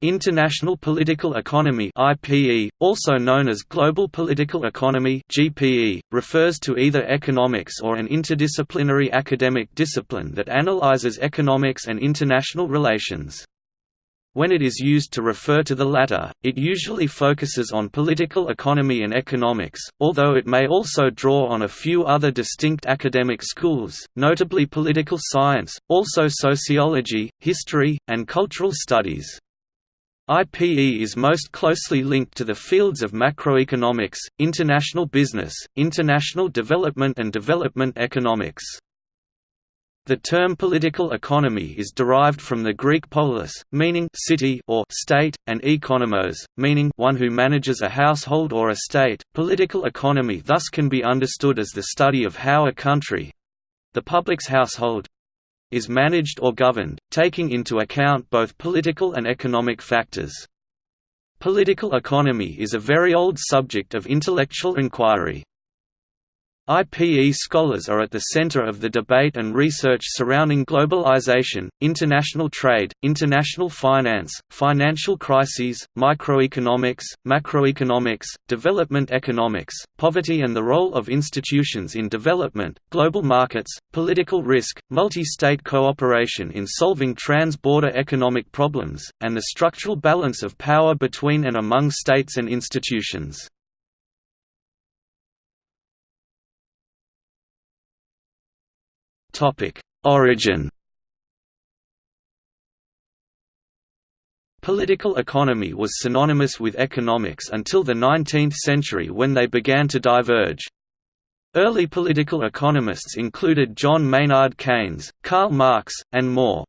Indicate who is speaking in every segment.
Speaker 1: International Political Economy IPE, also known as Global Political Economy GPE, refers to either economics or an interdisciplinary academic discipline that analyzes economics and international relations. When it is used to refer to the latter, it usually focuses on political economy and economics, although it may also draw on a few other distinct academic schools, notably political science, also sociology, history, and cultural studies. IPE is most closely linked to the fields of macroeconomics, international business, international development and development economics. The term political economy is derived from the Greek polis, meaning city or state, and oikonomos, meaning one who manages a household or a state. Political economy thus can be understood as the study of how a country—the public's household, is managed or governed, taking into account both political and economic factors. Political economy is a very old subject of intellectual inquiry. IPE scholars are at the center of the debate and research surrounding globalization, international trade, international finance, financial crises, microeconomics, macroeconomics, development economics, poverty and the role of institutions in development, global markets, political risk, multi-state cooperation in solving trans-border economic problems, and the structural balance of power between and among states and institutions. Origin Political economy was synonymous with economics until the 19th century when they began to diverge. Early political economists included John Maynard Keynes, Karl Marx, and more.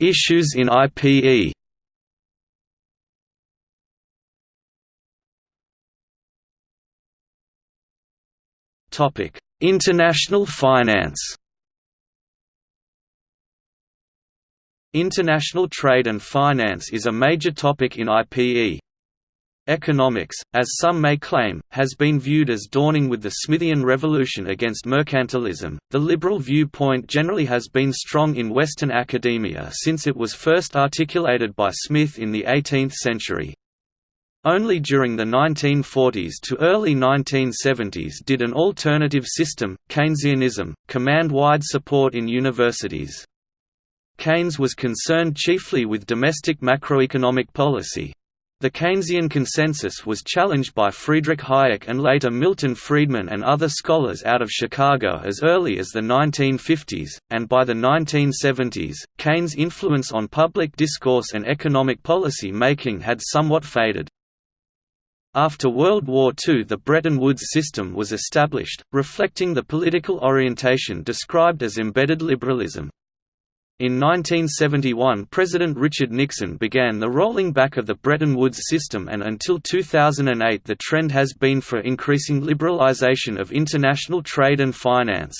Speaker 1: Issues in IPE International finance International trade and finance is a major topic in IPE. Economics, as some may claim, has been viewed as dawning with the Smithian revolution against mercantilism. The liberal viewpoint generally has been strong in Western academia since it was first articulated by Smith in the 18th century. Only during the 1940s to early 1970s did an alternative system, Keynesianism, command wide support in universities. Keynes was concerned chiefly with domestic macroeconomic policy. The Keynesian consensus was challenged by Friedrich Hayek and later Milton Friedman and other scholars out of Chicago as early as the 1950s, and by the 1970s, Keynes' influence on public discourse and economic policy making had somewhat faded. After World War II the Bretton Woods system was established, reflecting the political orientation described as embedded liberalism. In 1971 President Richard Nixon began the rolling back of the Bretton Woods system and until 2008 the trend has been for increasing liberalization of international trade and finance.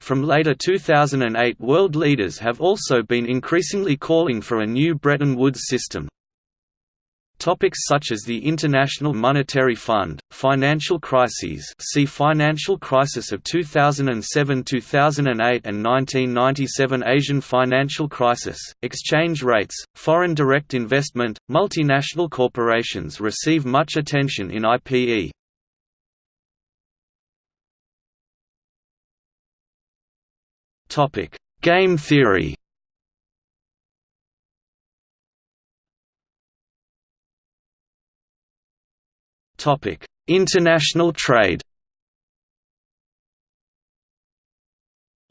Speaker 1: From later 2008 world leaders have also been increasingly calling for a new Bretton Woods system. Topics such as the International Monetary Fund, financial crises see Financial crisis of 2007–2008 and 1997 Asian financial crisis, exchange rates, foreign direct investment, multinational corporations receive much attention in IPE. Game theory International trade.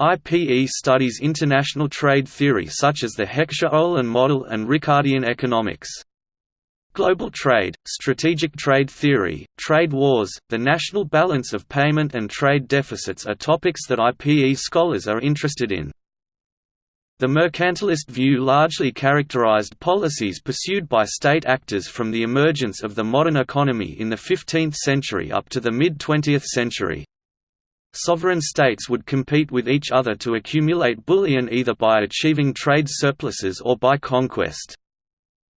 Speaker 1: IPE studies international trade theory such as the Heckscher-Ohlin model and Ricardian economics. Global trade, strategic trade theory, trade wars, the national balance of payment and trade deficits are topics that IPE scholars are interested in. The mercantilist view largely characterized policies pursued by state actors from the emergence of the modern economy in the 15th century up to the mid-20th century. Sovereign states would compete with each other to accumulate bullion either by achieving trade surpluses or by conquest.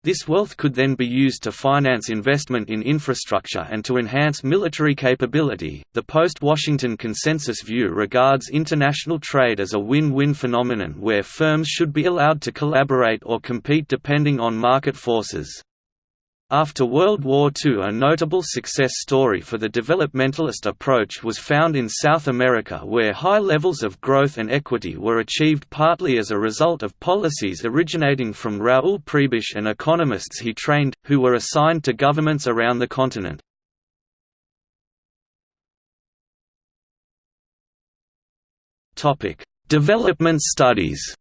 Speaker 1: This wealth could then be used to finance investment in infrastructure and to enhance military capability. The post Washington consensus view regards international trade as a win win phenomenon where firms should be allowed to collaborate or compete depending on market forces. After World War II a notable success story for the developmentalist approach was found in South America where high levels of growth and equity were achieved partly as a result of policies originating from Raúl Prebisch and economists he trained, who were assigned to governments around the continent. Development studies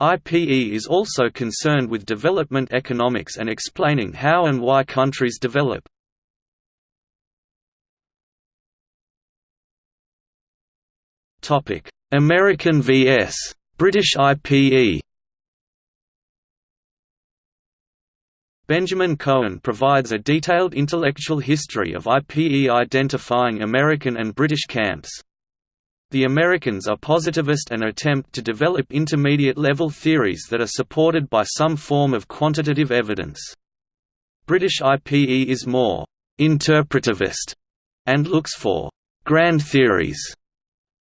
Speaker 1: IPE is also concerned with development economics and explaining how and why countries develop. American vs. British IPE Benjamin Cohen provides a detailed intellectual history of IPE identifying American and British camps. The Americans are positivist and attempt to develop intermediate-level theories that are supported by some form of quantitative evidence. British IPE is more «interpretivist» and looks for «grand theories».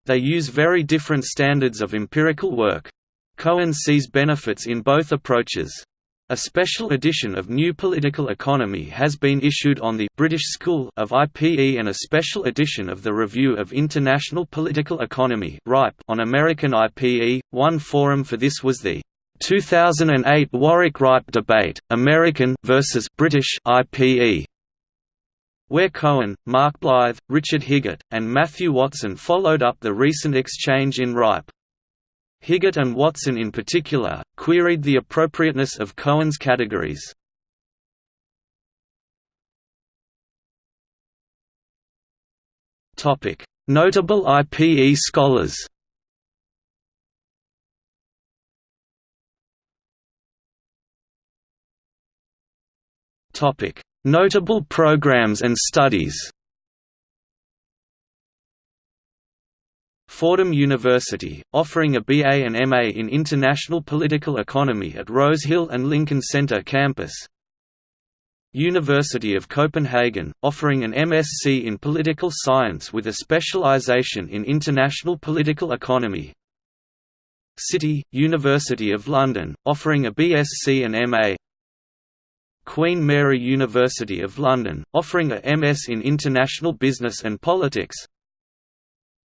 Speaker 1: They use very different standards of empirical work. Cohen sees benefits in both approaches. A special edition of New Political Economy has been issued on the British School of IPE and a special edition of the Review of International Political Economy on American IPE. One forum for this was the 2008 Warwick RIPE debate, American versus British IPE, where Cohen, Mark Blyth, Richard Higgott, and Matthew Watson followed up the recent exchange in RIPE. Higgott and Watson in particular, queried the appropriateness of Cohen's categories. Notable IPE scholars Notable programs and studies Fordham University, offering a BA and MA in International Political Economy at Rose Hill and Lincoln Center campus. University of Copenhagen, offering an MSc in Political Science with a specialization in International Political Economy. City, University of London, offering a BSc and MA Queen Mary University of London, offering a MS in International Business and Politics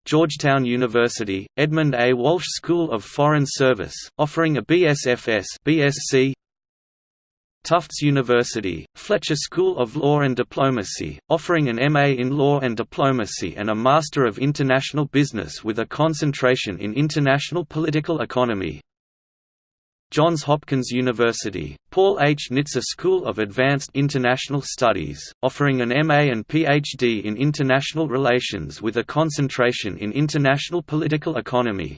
Speaker 1: Georgetown University, Edmund A. Walsh School of Foreign Service, offering a BSFS BSc. Tufts University, Fletcher School of Law and Diplomacy, offering an MA in Law and Diplomacy and a Master of International Business with a concentration in International Political Economy Johns Hopkins University, Paul H. Nitze School of Advanced International Studies, offering an MA and PhD in International Relations with a concentration in International Political Economy.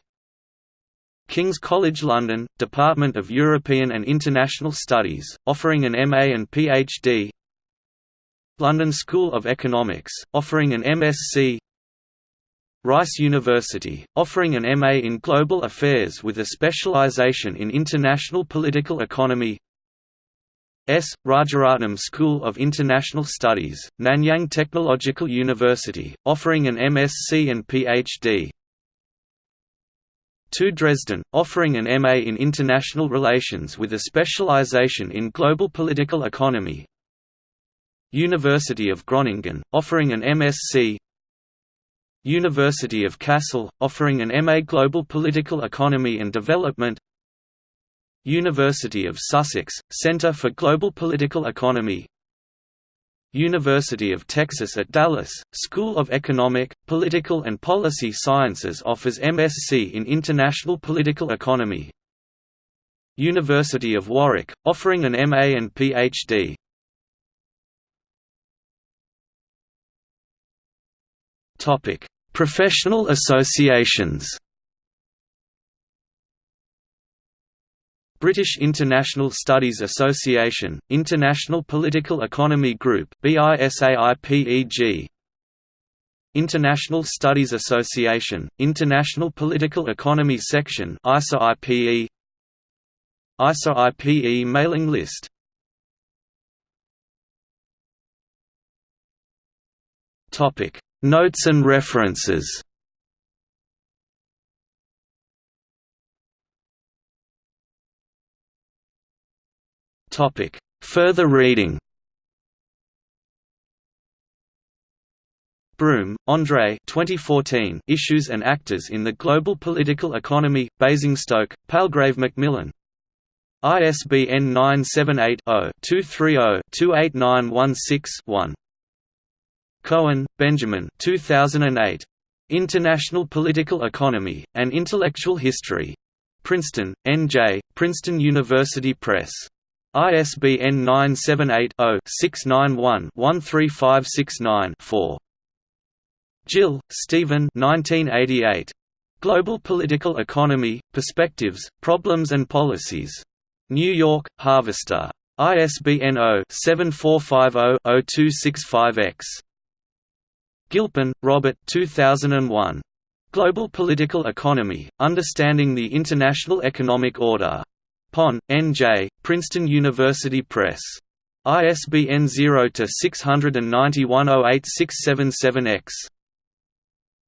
Speaker 1: King's College London, Department of European and International Studies, offering an MA and PhD London School of Economics, offering an MSc Rice University, offering an MA in Global Affairs with a specialization in International Political Economy S. Rajaratnam School of International Studies, Nanyang Technological University, offering an MSc and PhD. TU Dresden, offering an MA in International Relations with a specialization in Global Political Economy University of Groningen, offering an MSc University of Kassel, offering an MA Global Political Economy and Development. University of Sussex, Center for Global Political Economy. University of Texas at Dallas, School of Economic, Political and Policy Sciences offers MSc in International Political Economy. University of Warwick, offering an MA and PhD Topic: Professional associations. British International Studies Association, International Political Economy Group BISAIPEG International Studies Association, International Political Economy Section ISA-IPE ISA IPE mailing list Notes and references Further reading Broome, Andre 2014 Issues and Actors in the Global Political Economy, Basingstoke, Palgrave Macmillan. ISBN 978-0-230-28916-1. Cohen, Benjamin 2008. International Political Economy, An Intellectual History. Princeton, N.J., Princeton University Press. ISBN 978 0 691 13569 4. Gill, Stephen 1988. Global Political Economy, Perspectives, Problems and Policies. New York, Harvester. ISBN 0-7450-0265-X. Gilpin, Robert 2001. Global Political Economy, Understanding the International Economic Order. Pon, N.J., Princeton University Press. ISBN 0-691-086777-X.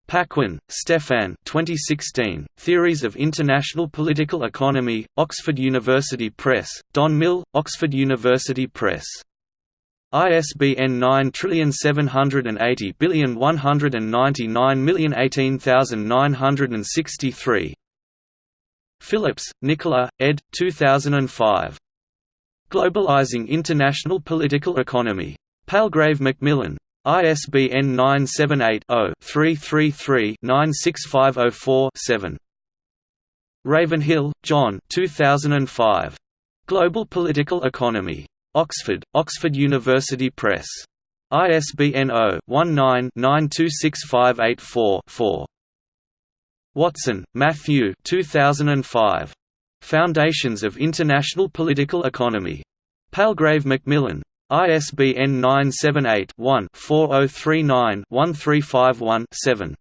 Speaker 1: Paquin, Stefan 2016, Theories of International Political Economy, Oxford University Press, Don Mill, Oxford University Press. ISBN 9780199018963 Phillips, Nicola, ed. 2005. Globalizing International Political Economy. Palgrave Macmillan. ISBN 978-0-333-96504-7. Ravenhill, John 2005. Global Political Economy. Oxford, Oxford University Press. ISBN 0-19-926584-4. Watson, Matthew 2005. Foundations of International Political Economy. Palgrave Macmillan. ISBN 978-1-4039-1351-7.